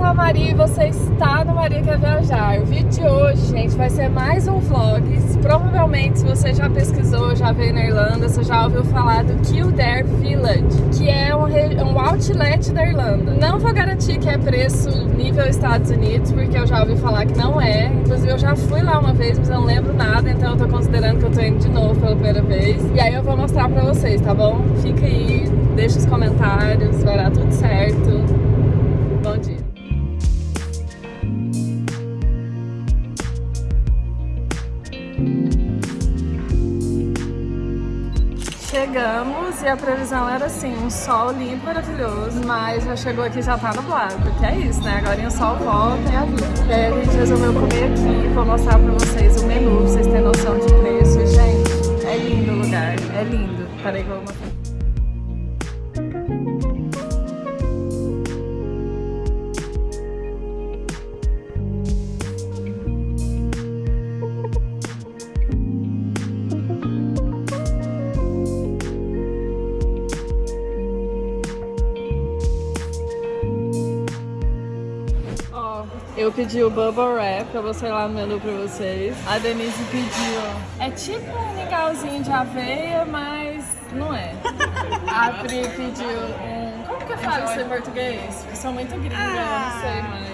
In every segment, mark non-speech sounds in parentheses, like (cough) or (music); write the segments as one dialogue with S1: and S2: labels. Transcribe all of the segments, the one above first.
S1: sou a Maria e você está no Maria Quer Viajar. O vídeo de hoje, gente, vai ser mais um vlog. Provavelmente, se você já pesquisou, já veio na Irlanda, você já ouviu falar do Kildare Village, que é um, um outlet da Irlanda. Não vou garantir que é preço nível Estados Unidos, porque eu já ouvi falar que não é. Inclusive, eu já fui lá uma vez, mas eu não lembro nada, então eu tô considerando que eu tô indo de novo pela primeira vez. E aí eu vou mostrar pra vocês, tá bom? Fica aí, deixa os comentários, vai dar tudo certo. Chegamos e a previsão era assim, um sol limpo, maravilhoso, mas já chegou aqui já tá nublado, porque é isso, né? Agora o sol volta e a vida. E aí a gente resolveu comer aqui, vou mostrar pra vocês o menu, pra vocês terem noção de preço. Gente, é lindo o lugar, é lindo. Peraí que eu vou mostrar. Eu pedi o Bubble Wrap, eu vou sei lá no menu pra vocês. A Denise pediu, é tipo um mingauzinho de aveia, mas não é. A Pri pediu um... Como que eu falo isso em português? Eu sou muito gringa, ah, eu não sei mais.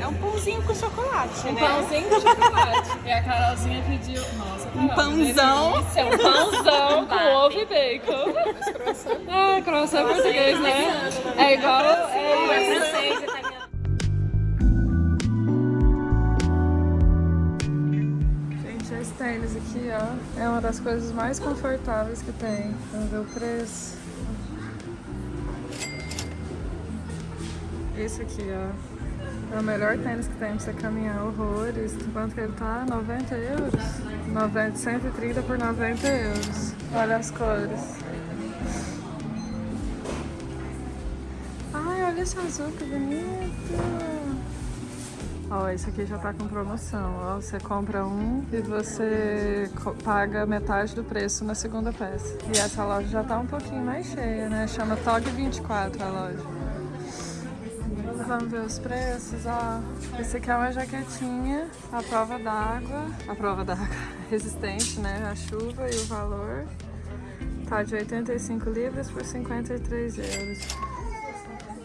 S2: É um pãozinho com chocolate,
S1: um
S2: né?
S1: Um pãozinho com chocolate. e a Carolzinha pediu... Nossa, Carol,
S2: Um pãozão.
S1: É um pãozão com ovo e bacon. É, croissant é português, né? É igual... É,
S2: é francês,
S1: aqui, ó, é uma das coisas mais confortáveis que tem. Vamos ver o preço. Esse aqui, ó, é o melhor tênis que tem pra você caminhar horrores. Quanto que ele tá? 90 euros? 90, 130 por 90 euros. Olha as cores. Ai, olha esse azul, que bonito! Ó, esse aqui já tá com promoção, ó. Você compra um e você paga metade do preço na segunda peça. E essa loja já tá um pouquinho mais cheia, né? Chama Tog 24 a loja. Vamos ver os preços, ó. Esse aqui é uma jaquetinha, a prova d'água. A prova d'água (laughs) resistente, né? A chuva e o valor. Tá de 85 libras por 53 euros.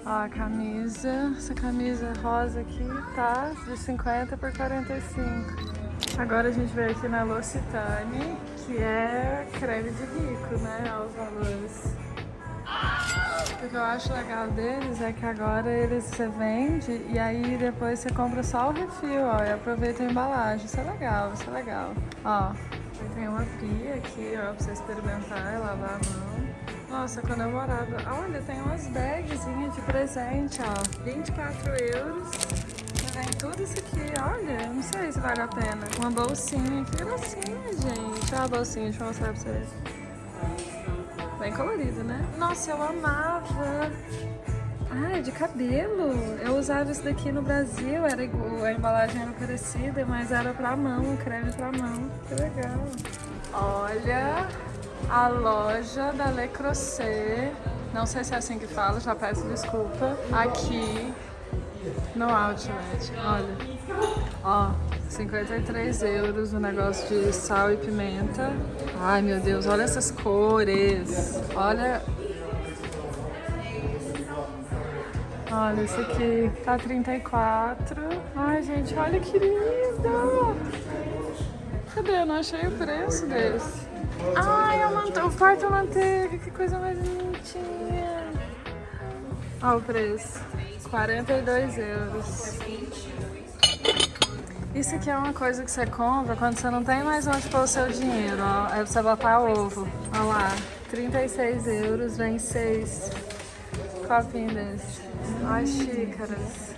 S1: Ó, a camisa, essa camisa rosa aqui tá de 50 por 45. Agora a gente veio aqui na L'Occitane, que é creme de rico, né, aos valores. O que eu acho legal deles é que agora eles você vende e aí depois você compra só o refil, ó, e aproveita a embalagem. Isso é legal, isso é legal. Ó, tem uma pia aqui, ó, pra você experimentar e lavar a mão. Nossa, quando eu morava... Olha, tem umas bagzinhas de presente, ó. 24 euros. Vem tudo isso aqui, olha. Não sei se vale a pena. Uma bolsinha. Que gracinha, gente. Olha a bolsinha, deixa eu mostrar pra vocês. Bem colorido, né? Nossa, eu amava. Ah, é de cabelo. Eu usava isso daqui no Brasil, era igual, a embalagem era parecida, mas era pra mão, creme pra mão. Que legal. Olha, a loja da Le Creuset, não sei se é assim que fala, já peço desculpa, aqui no Outlet, olha, ó, 53 euros o negócio de sal e pimenta, ai meu Deus, olha essas cores, olha, olha esse aqui, tá 34, ai gente, olha que lindo, cadê, eu não achei o preço desse. Quarto manteiga, que coisa mais bonitinha. Olha o preço, 42 euros. Isso aqui é uma coisa que você compra quando você não tem mais onde pôr o seu dinheiro, ó. É você botar ovo. Olha lá, 36 euros, vem 6 copinhos desse. As xícaras.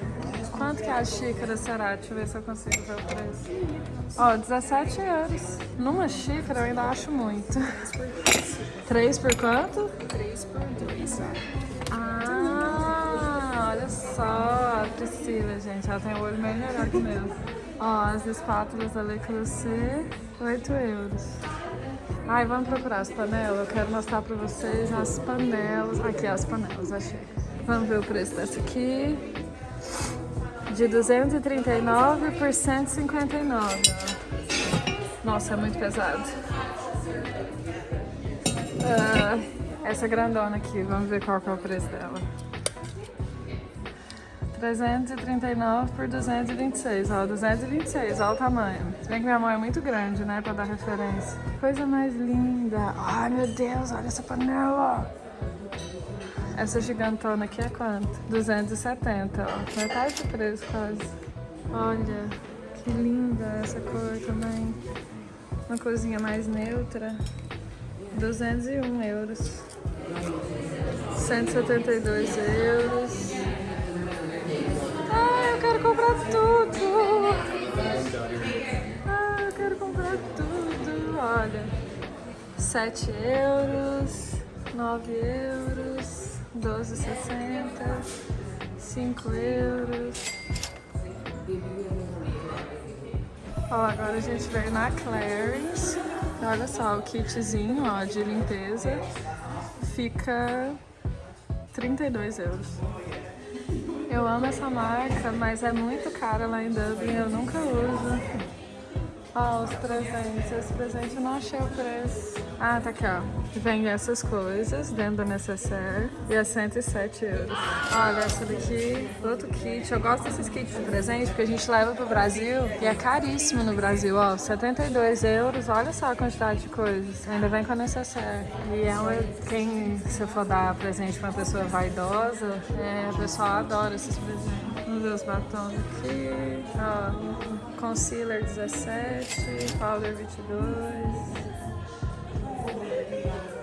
S1: Quanto que é a xícara será? Deixa eu ver se eu consigo ver o preço. Ó, 17 euros. Numa xícara eu ainda acho muito. 3 por quanto?
S2: 3 por 2.
S1: Ah, olha só a Priscila, gente. Ela tem o olho meio melhor que o meu. Ó, as espátulas da Le Creuset, 8 euros. Ai, vamos procurar as panelas. Eu quero mostrar pra vocês as panelas. Aqui, as panelas, achei. Vamos ver o preço dessa aqui. De 239 por 159. ó. Nossa, é muito pesado. Ah, essa grandona aqui, vamos ver qual que é o preço dela. 339 por 226, ó, 226, ó o tamanho. Se bem que minha mão é muito grande, né, pra dar referência. Coisa mais linda. Ai, meu Deus, olha essa panela. Essa gigantona aqui é quanto? 270, ó. Metade do preço, quase. Olha, que linda essa cor também. Uma corzinha mais neutra. 201 euros. 172 euros. Ah, eu quero comprar tudo! Ah, eu quero comprar tudo! Olha, 7 euros, 9 euros, 12,60, 5 euros. Ó, agora a gente veio na Clarins. Olha só, o kitzinho ó, de limpeza fica 32 euros. Eu amo essa marca, mas é muito cara lá em Dublin, eu nunca uso. Ó, os presentes. Esse presente eu não achei o preço. Ah, tá aqui, ó. Vem essas coisas dentro da necessaire e é 107 euros. Olha, essa daqui, outro kit. Eu gosto desses kits de presente porque a gente leva pro Brasil e é caríssimo no Brasil, ó. 72 euros, olha só a quantidade de coisas. Ainda vem com a necessaire. E é uma, quem, se for dar presente pra uma pessoa vaidosa, é, o pessoal adora esses presentes. Vamos ver os batons aqui. Ó, concealer 17, powder 22.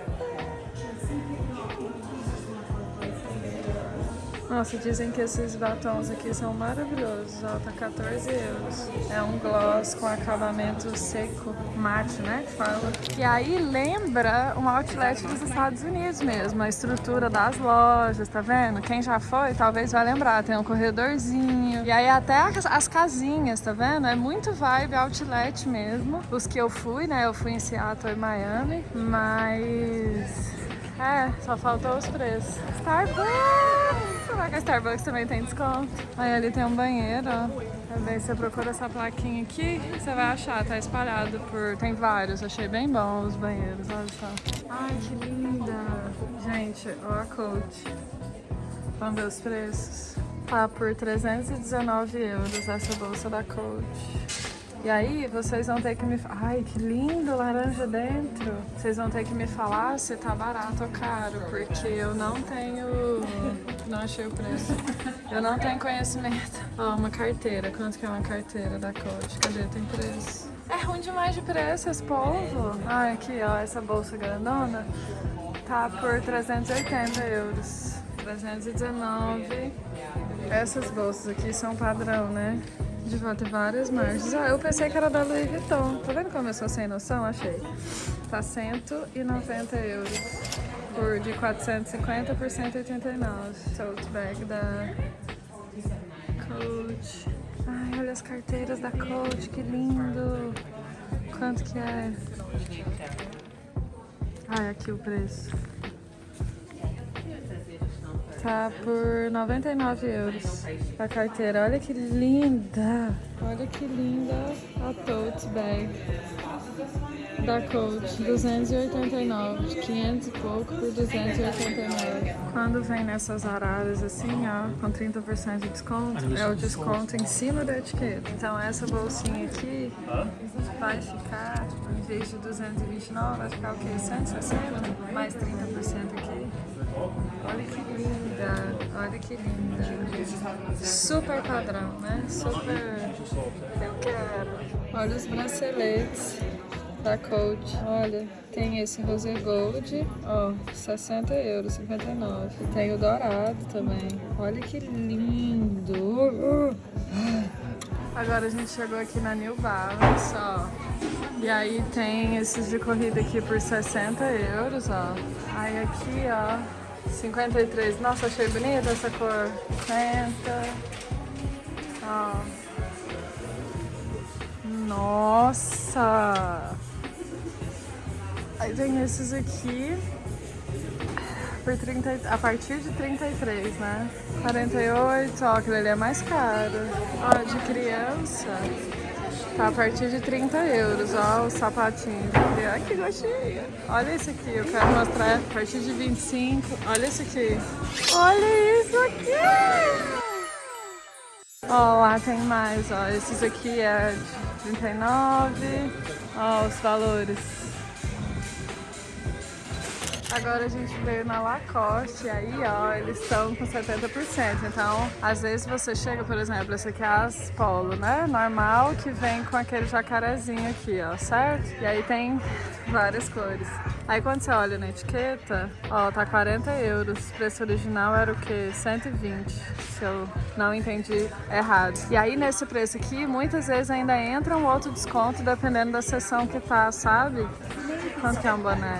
S1: Nossa, dizem que esses batons aqui são maravilhosos, ó, tá 14 euros. É um gloss com acabamento seco, mate, né, que fala. E aí lembra um outlet dos Estados Unidos mesmo, a estrutura das lojas, tá vendo? Quem já foi, talvez vai lembrar, tem um corredorzinho. E aí até as, as casinhas, tá vendo? É muito vibe outlet mesmo. Os que eu fui, né, eu fui em Seattle e Miami, mas... É, só faltou os preços. Starbucks! Será que a Starbucks também tem desconto? Aí ali tem um banheiro, ó. Também você procura essa plaquinha aqui, você vai achar, tá espalhado por... Tem vários, achei bem bom os banheiros, olha só. Ai, que linda! Gente, ó a Coach. Vamos ver os preços? Tá por 319 euros essa bolsa da Coach. E aí vocês vão ter que me... Ai, que lindo, laranja dentro. Vocês vão ter que me falar se tá barato ou caro, porque eu não tenho... Não achei o preço. Eu não tenho conhecimento. Ó, uma carteira. Quanto que é uma carteira da Coach? Cadê? Tem preço. É ruim demais de preço esse povo. Ai, aqui, ó, essa bolsa grandona tá por 380 euros. 319. Essas bolsas aqui são padrão, né? De volta várias margens. Ah, eu pensei que era da Louis Vuitton. Tá vendo como eu sou sem noção? Achei. Tá 190 euros. Por de 450 por 189. Tote bag da Coach. Ai, olha as carteiras da Coach, que lindo. Quanto que é? Ai, aqui o preço. Tá por 99 euros a carteira. Olha que linda! Olha que linda a tote bag da Coach. 289, 500 e pouco por 289. Quando vem nessas araras assim, ó, com 30% de desconto, é o desconto em cima da etiqueta. Então essa bolsinha aqui vai ficar, em vez de 229, vai ficar o quê? 160? Mais 30% aqui. Olha que linda, olha que linda. Super padrão, né? Super... Eu quero. Olha os braceletes da Coach. Olha, tem esse rosé gold, ó, 60 euros, 59. Tem o dourado também. Olha que lindo. Agora a gente chegou aqui na New Balance, ó. E aí tem esses de corrida aqui por 60 euros, ó. Aí aqui, ó, 53. Nossa, achei bonita essa cor. 50. Ó. Nossa! Aí tem esses aqui por 30, a partir de 33, né? 48, ó, aquele ali é mais caro. Ó, de criança, tá a partir de 30 euros, ó, o sapatinho de criança. Ai, que gostinho. Olha esse aqui, eu quero mostrar a partir de 25. Olha esse aqui. Olha isso aqui! Ó, lá tem mais, ó. Esses aqui é de 39. Ó, os valores. Agora a gente veio na Lacoste aí, ó, eles estão com 70%. Então, às vezes você chega, por exemplo, esse aqui é as Polo, né? Normal, que vem com aquele jacarezinho aqui, ó, certo? E aí tem várias cores. Aí quando você olha na etiqueta, ó, tá 40 euros. O preço original era o quê? 120, se eu não entendi errado. E aí nesse preço aqui, muitas vezes ainda entra um outro desconto dependendo da seção que tá, sabe? Quanto que é um boné?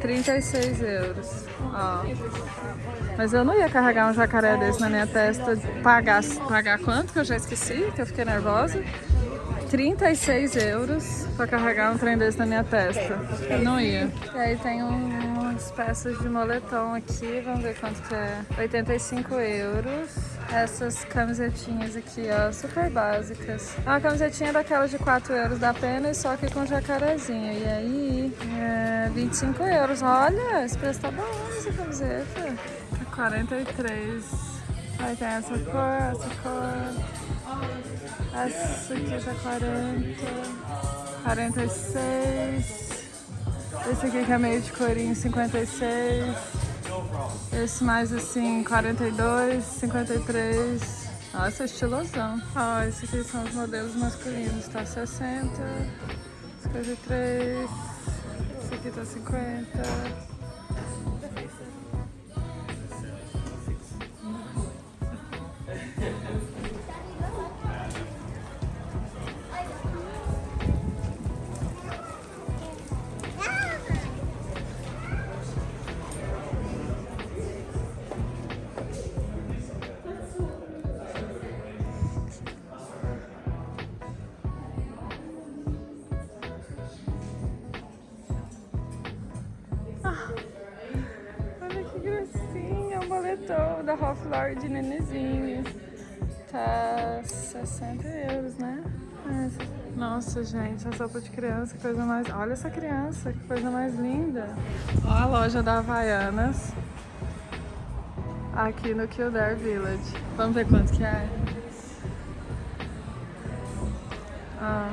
S1: 36 euros. Ó. Mas eu não ia carregar um jacaré desse na minha testa. Pagar, pagar quanto? Que eu já esqueci, que eu fiquei nervosa. 36 euros pra carregar um trem desse na minha testa. Eu não ia. E aí tem um, umas peças de moletom aqui, vamos ver quanto que é. 85 euros essas camisetinhas aqui, ó, super básicas. É uma camisetinha daquelas de 4 euros da pena, só que com jacarezinho. E aí, é 25 euros. Olha, esse preço tá bom essa camiseta. Tá 43. Aí tem essa cor, essa cor. Essa aqui tá 40. 46. Esse aqui que é meio de corinho, 56. Esse mais assim, 42, 53. Nossa, estilosão. Ó, esse aqui são os modelos masculinos. Tá 60, 53. Esse aqui tá 50. De nenezinho. Tá 60 euros, né? Nossa, gente, a sopa de criança, que coisa mais... Olha essa criança, que coisa mais linda. Ó a loja da Havaianas. Aqui no Kildare Village. Vamos ver quanto que é. Ah.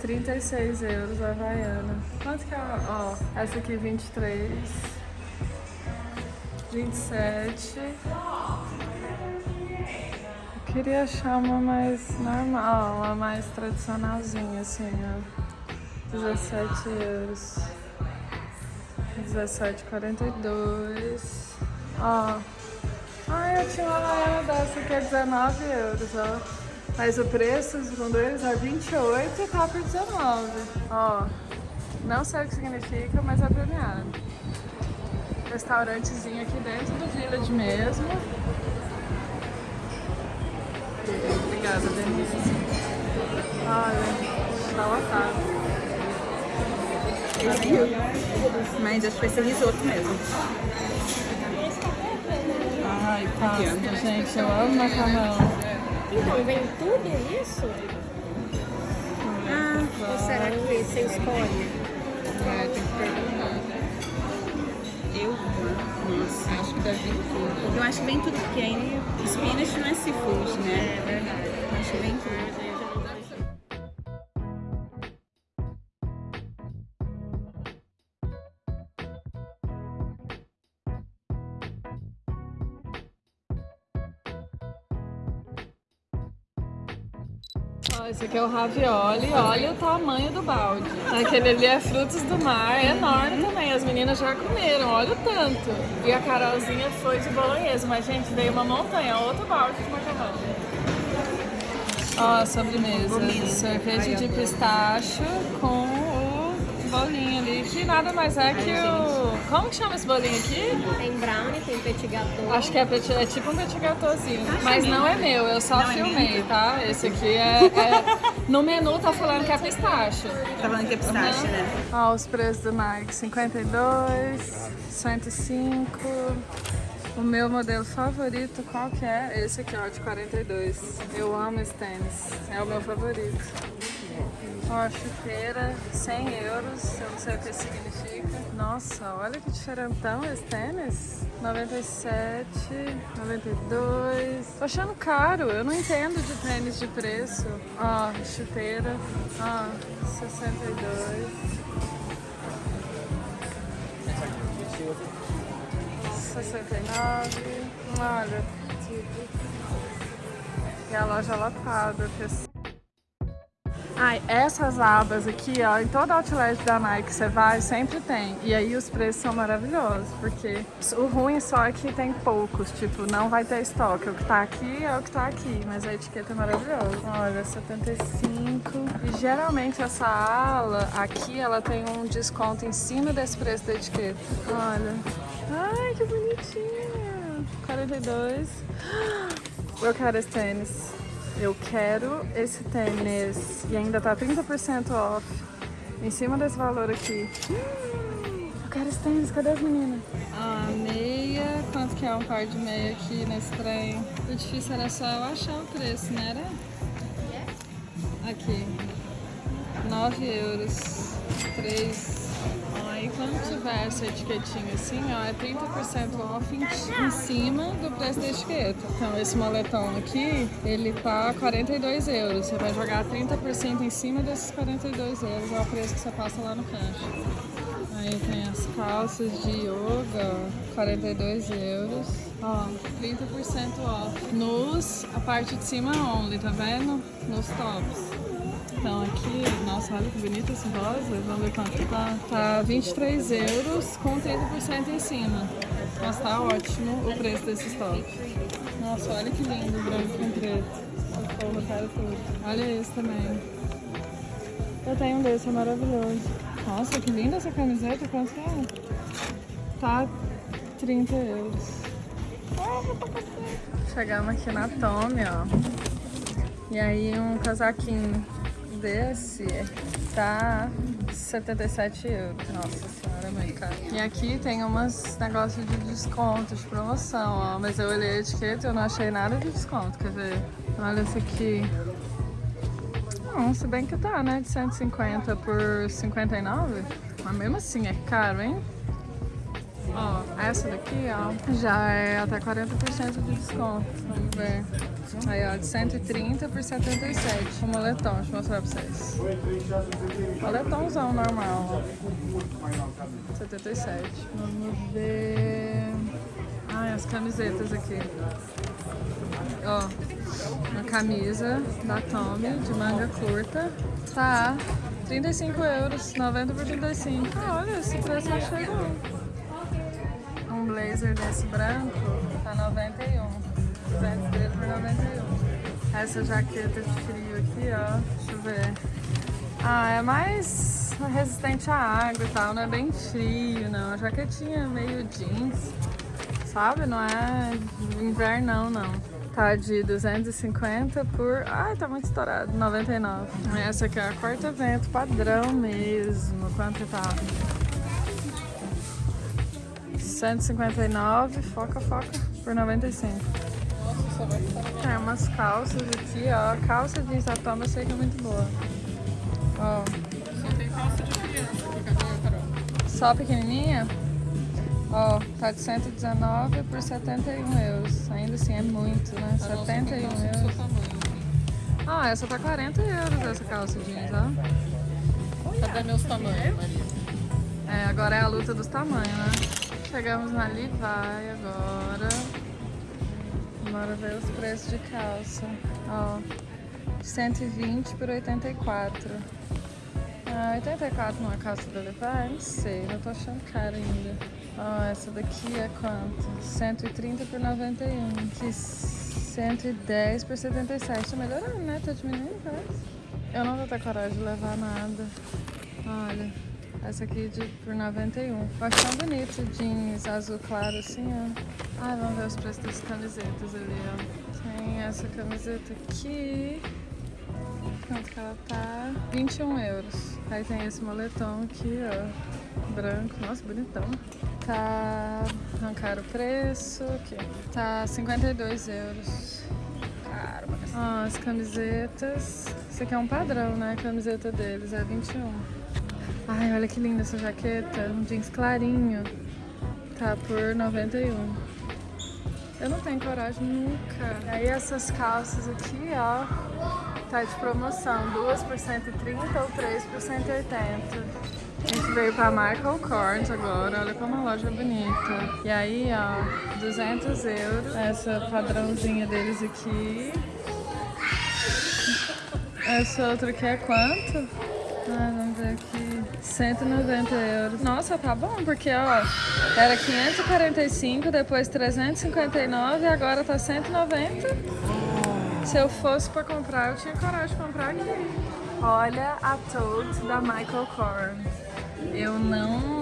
S1: 36 euros a Havaiana. Quanto que é? Ó, essa aqui 23. 27. Eu queria achar uma mais normal, uma mais tradicionalzinha, assim, ó. 17 euros. 17,42. Ó. Ai, eu tinha uma laiana dessa que é 19 euros, ó. Mas o preço, segundo eles, é 28 e tá por 19. Ó. Não sei o que significa, mas é premiado restaurantezinho aqui dentro do Village mesmo. Obrigada, Denise. Olha, tá lotado.
S2: Mas acho que vai ser risoto mesmo.
S1: Ai, pasta, gente. Eu amo macarrão.
S2: Então, vem tudo isso? Ah, ou será que você escolhe?
S1: É, tem que perguntar.
S2: Eu, nossa, acho que deve vir tudo. Porque eu acho que vem tudo, porque aí spinach não é seafood, né? É verdade. Acho que vem tudo.
S1: Ó, esse aqui é o ravioli, olha o tamanho do balde. Aquele ali é frutos do mar, é enorme também, as meninas já comeram, olha o tanto. E a Carolzinha foi de bolonhesa, mas gente, veio uma montanha, outro balde de macarrão. Ó, a sobremesa, cerveja de pistacho com bolinho ali, que nada mais é que o... Como que chama esse bolinho aqui?
S3: Tem brownie, tem petit gâteau.
S1: Acho que é, petit, é tipo um petit gâteauzinho. Mas não é meu, eu só filmei, tá? Esse aqui é, é- No menu tá falando que é pistache.
S2: Tá falando que é pistache, né?
S1: Ó, os preços do Nike, 52, 105. O meu modelo favorito, qual que é? Esse aqui, ó, de 42. Eu amo esse tênis, é o meu favorito. Ó, chuteira, 100 euros, eu não sei o que significa. Nossa, olha que diferentão esse tênis. 97, 92. Tô achando caro, eu não entendo de tênis de preço. Ó, chuteira, ó, 62. 69. Olha. E a loja lotada. que- Ai, essas abas aqui, ó, em todo outlet da Nike você vai, sempre tem. E aí os preços são maravilhosos, porque o ruim só é que tem poucos, tipo, não vai ter estoque. O que tá aqui é o que tá aqui, mas a etiqueta é maravilhosa. Olha, 75. E geralmente essa ala aqui, ela tem um desconto em cima desse preço da etiqueta. Olha. Ai, que bonitinho. 42. Eu quero esse tênis. Eu quero esse tênis. E ainda tá 30% off. Em cima desse valor aqui. Eu quero esse tênis. Cadê as meninas? Ah, meia. Quanto que é um par de meia aqui nesse trem? O difícil era só eu achar o preço, não era? Aqui. 9 euros. 3. Quando tiver essa etiquetinha assim, ó, é 30% off em, em cima do preço da etiqueta. Então, esse moletom aqui, ele tá 42 euros. Você vai jogar 30% em cima desses 42 euros, é o preço que você passa lá no caixa. Aí tem as calças de yoga, ó, 42 euros. Ó, 30% off. Nos, a parte de cima only, tá vendo? Nos tops. Então aqui, nossa, olha que bonito esse rosa. Vamos ver quanto tá. Tá 23 euros com 30% em cima. Nossa, tá ótimo o preço desses tops. Nossa, olha que lindo, branco com preto. Quero tudo. Olha esse também. Eu tenho um desse, é maravilhoso. Nossa, que linda essa camiseta, quanto que é? Tá 30 euros. Chegamos aqui na Tommy, ó. E aí um casaquinho desse tá 77 euros. Nossa senhora, muito caro. E aqui tem umas negócios de desconto, de promoção, ó. Mas eu olhei a etiqueta e eu não achei nada de desconto, quer ver? Olha esse aqui. Não, se bem que tá, né? De 150 por 59. Mas mesmo assim é caro, hein? Ó, essa daqui, ó, já é até 40% de desconto. Vamos ver. Aí, ó, de 130 por 77. O moletom, deixa eu mostrar pra vocês. Moletomzão normal, ó. 77. Vamos ver. Ai, as camisetas aqui. Ó, uma camisa da Tommy de manga curta. Tá 35 euros, 90 por 35. Ah, olha, esse preço achei bom. Um blazer desse branco tá 91. 213 por 91. Essa jaqueta de frio aqui, ó. Deixa eu ver. Ah, é mais resistente à água e tal, não é bem frio, não. A jaquetinha é meio jeans, sabe? Não é invernão, não. Tá de 250 por... Ai, tá muito estourado. 99. Essa aqui é a quarta vento padrão mesmo. Quanto tá? 159, foca, foca, por 95. Tem umas calças aqui, ó. Calça jeans da Toma eu sei que é muito boa. Ó.
S4: Só tem calça de criança aqui, cadê, Carol?
S1: Só pequenininha? Ó, tá de 119 por 71 euros. Ainda assim é muito, né?
S4: A nossa
S1: 71
S4: tem calça do
S1: euros. Ah, essa tá 40 euros essa calça jeans, ó.
S4: Cadê meus tamanhos, Maria?
S1: É, agora é a luta dos tamanhos, né? Chegamos na Levi agora. Bora ver os preços de calça. Ó, 120 por 84. Ah, 84 numa calça da Levi? Não sei, eu tô achando caro ainda. Ó, essa daqui é quanto? 130 por 91. Que 110 por 77. Tá melhorando, né? Tá diminuindo, parece. Eu não vou ter coragem de levar nada. Olha. Essa aqui de, por 91. Eu acho tão bonito, jeans azul claro assim, ó. Ai, vamos ver os preços das camisetas ali, ó. Tem essa camiseta aqui. Quanto que ela tá? 21 euros. Aí tem esse moletom aqui, ó. Branco. Nossa, bonitão. Tá... Arrancaram o preço. Aqui. Tá 52 euros. Caro, mas... Ó, as camisetas. Isso aqui é um padrão, né? A camiseta deles é 21. Ai, olha que linda essa jaqueta. Um jeans clarinho. Tá por 91. Eu não tenho coragem nunca. Aí essas calças aqui, ó. Tá de promoção. Duas por 130 ou três por 180. A gente veio pra Michael Kors agora. Olha como a loja é bonita. E aí, ó. 200 euros. Essa padrãozinha deles aqui. Essa outra aqui é quanto? Ah, vamos ver aqui. 190 euros. Nossa, tá bom, porque ó, era 545, depois 359 e agora tá 190. Se eu fosse pra comprar, eu tinha coragem de comprar aqui. Olha a Toad da Michael Kors. Eu não...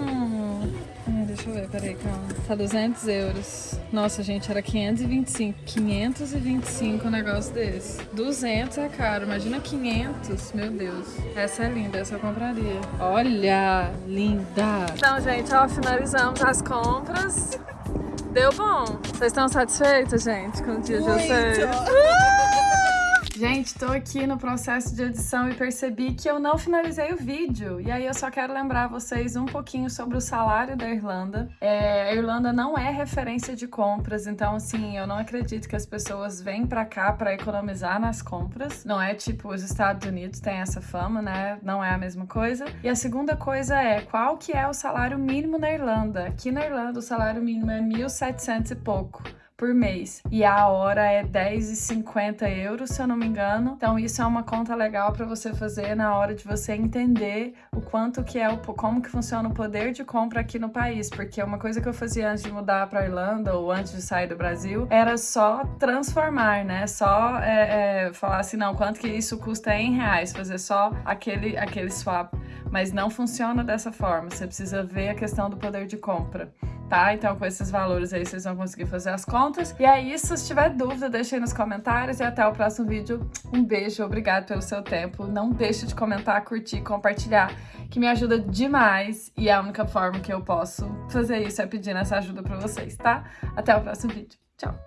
S1: Deixa eu ver, peraí, calma. Tá 200 euros. Nossa, gente, era 525. 525 um negócio desse. 200 é caro, imagina 500. Meu Deus. Essa é linda, essa eu compraria. Olha, linda. Então, gente, ó, finalizamos as compras. Deu bom. Vocês estão satisfeitos, gente, com o dia de vocês? (laughs) Gente, tô aqui no processo de edição e percebi que eu não finalizei o vídeo. E aí eu só quero lembrar vocês um pouquinho sobre o salário da Irlanda. É, a Irlanda não é referência de compras, então assim, eu não acredito que as pessoas vêm pra cá pra economizar nas compras. Não é tipo os Estados Unidos têm essa fama, né? Não é a mesma coisa. E a segunda coisa é, qual que é o salário mínimo na Irlanda? Aqui na Irlanda o salário mínimo é 1.700 e pouco por mês. E a hora é 10,50 euros, se eu não me engano. Então isso é uma conta legal para você fazer na hora de você entender o quanto que é o como que funciona o poder de compra aqui no país, porque uma coisa que eu fazia antes de mudar para Irlanda ou antes de sair do Brasil era só transformar, né? Só é, é, falar assim, não, quanto que isso custa em reais, fazer só aquele aquele swap. Mas não funciona dessa forma. Você precisa ver a questão do poder de compra tá? Então com esses valores aí vocês vão conseguir fazer as contas. E é isso, se tiver dúvida, deixa aí nos comentários e até o próximo vídeo. Um beijo, obrigado pelo seu tempo. Não deixe de comentar, curtir, compartilhar, que me ajuda demais e a única forma que eu posso fazer isso é pedindo essa ajuda pra vocês, tá? Até o próximo vídeo. Tchau!